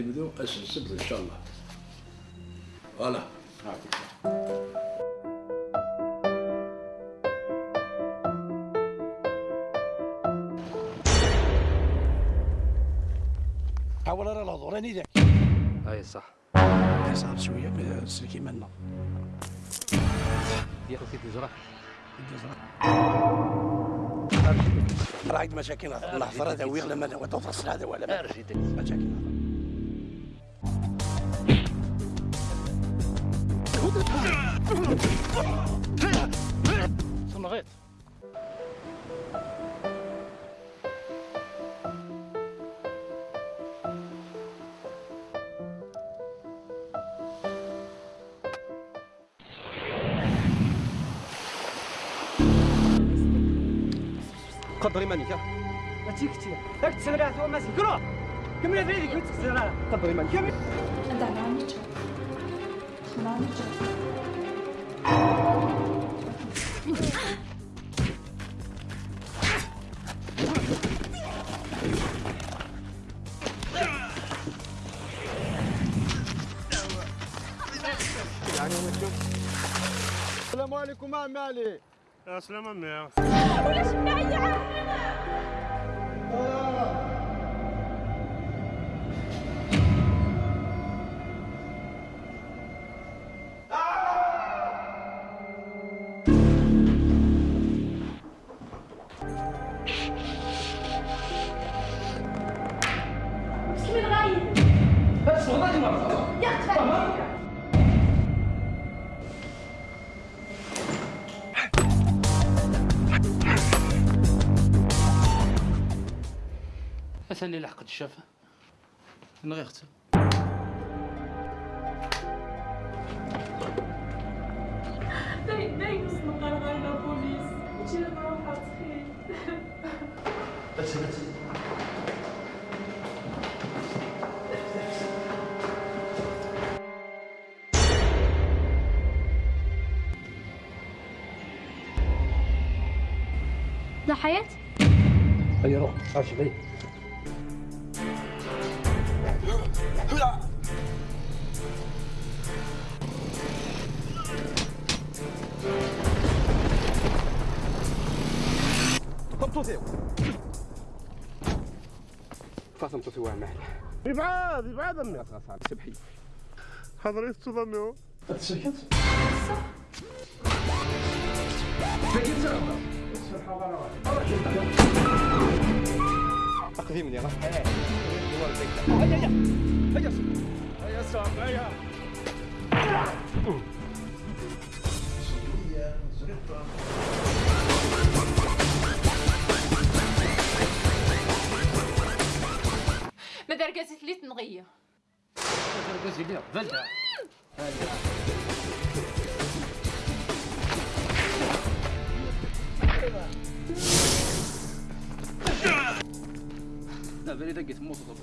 يبدو السبت إن شاء الله. فوالا. حاول راه الهضوراني ذاك اي صح. صعب شوية السلكي منا ياخذ في الجراح راه عند مشاكل الهضره هذا ويغلى ما وتصل هذا ولا Som rätt. 컨트롤만 이 겨. 그렇지 그렇 지. 딱 지나라 소원만 지 켜. 그럼 그러면 내리 그 지나 라. 컨트롤만 이 겨. 나 남 자. السلام عليكم عم علي السلام عمي مسلم أثني لحقت الشافه نغيرت باين باين وصلنا غير بوليس جينا نروح تخيل. لا حياة؟ اي روح أجي بي طبطوتيو فاطمة توتي واعي معي ابعاد ابعاد عمي غاس على سبحي حضرتك تضميو تسكت اقدي مني راه ما دركزت لي تنغيه 나 메리다 계속 먹어서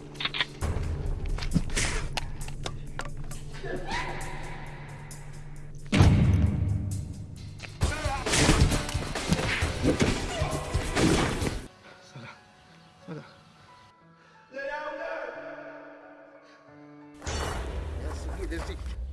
There's